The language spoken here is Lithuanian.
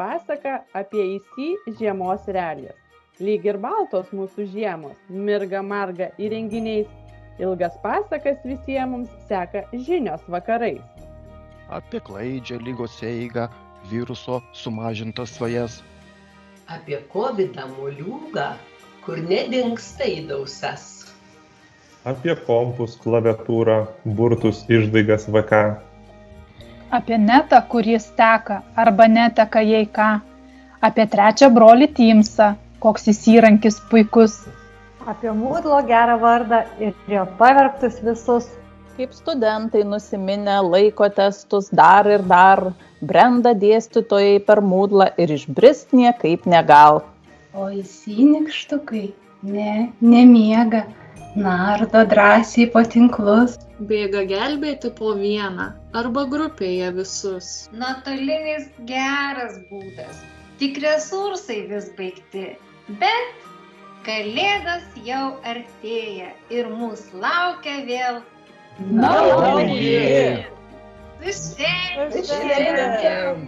pasaka apie įsi žiemos realijas. Lyg ir baltos mūsų žiemos, mirga marga įrenginiais, ilgas pasakas visiems mums seka žinios vakarais. Apie klaidžią lygos eigą, viruso sumažintas svajas. Apie COVID moliūgą, kur nedingsta įdausas. Apie kompus, klaviatūrą, burtus, išdaigas VK. Apie netą, kuris teka arba neteka jei ką. Apie trečią brolį Timsą, koks jis įrankis puikus. Apie mūdlo gerą vardą ir jo pavergtus visus. Kaip studentai nusiminę laiko testus dar ir dar, brenda dėstytojai per mūdlą ir išbrist niekaip negal. O įsinikštukai, ne, nemiega, nardo drąsiai po tinklus. Bėga gelbėti po vieną arba grupėje visus. Nuotolinis geras būdas, tik resursai vis baigti, bet kalėdos jau artėja ir mūsų laukia vėl Nauji! Šventėm!